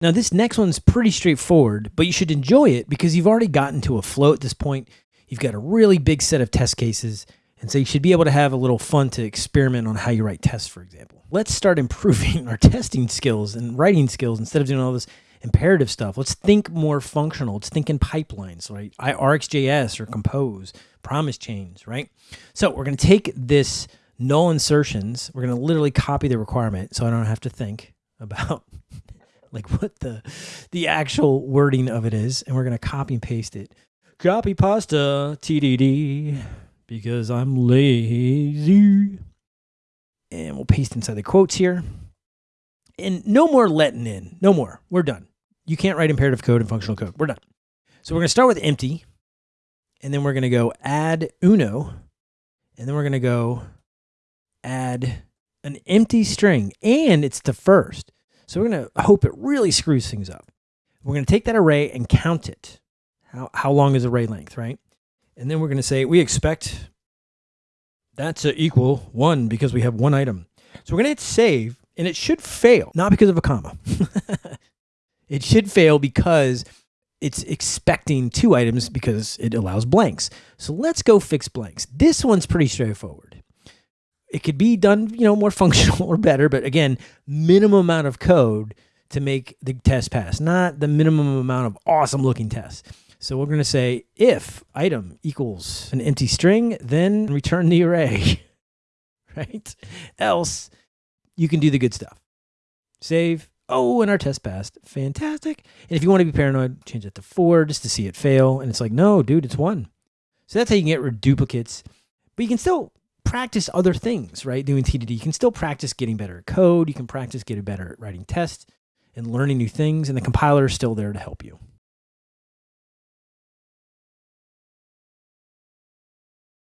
Now, this next one's pretty straightforward, but you should enjoy it because you've already gotten to a flow at this point. You've got a really big set of test cases, and so you should be able to have a little fun to experiment on how you write tests, for example. Let's start improving our testing skills and writing skills instead of doing all this imperative stuff. Let's think more functional. Let's think in pipelines, right? RxJS or Compose, promise chains, right? So we're going to take this null insertions. We're going to literally copy the requirement so I don't have to think about like what the the actual wording of it is, and we're gonna copy and paste it. Copy pasta TDD because I'm lazy, and we'll paste inside the quotes here. And no more letting in, no more. We're done. You can't write imperative code and functional code. We're done. So we're gonna start with empty, and then we're gonna go add uno, and then we're gonna go add an empty string, and it's the first. So we're going to hope it really screws things up. We're going to take that array and count it. How, how long is array length, right? And then we're going to say we expect that to equal one because we have one item. So we're going to hit save and it should fail, not because of a comma. it should fail because it's expecting two items because it allows blanks. So let's go fix blanks. This one's pretty straightforward it could be done, you know, more functional or better, but again, minimum amount of code to make the test pass, not the minimum amount of awesome looking tests. So we're going to say if item equals an empty string, then return the array, right? Else you can do the good stuff. Save. Oh, and our test passed. Fantastic. And if you want to be paranoid, change it to four just to see it fail. And it's like, no, dude, it's one. So that's how you can get duplicates. But you can still practice other things, right? Doing TDD. You can still practice getting better at code. You can practice getting better at writing tests and learning new things. And the compiler is still there to help you.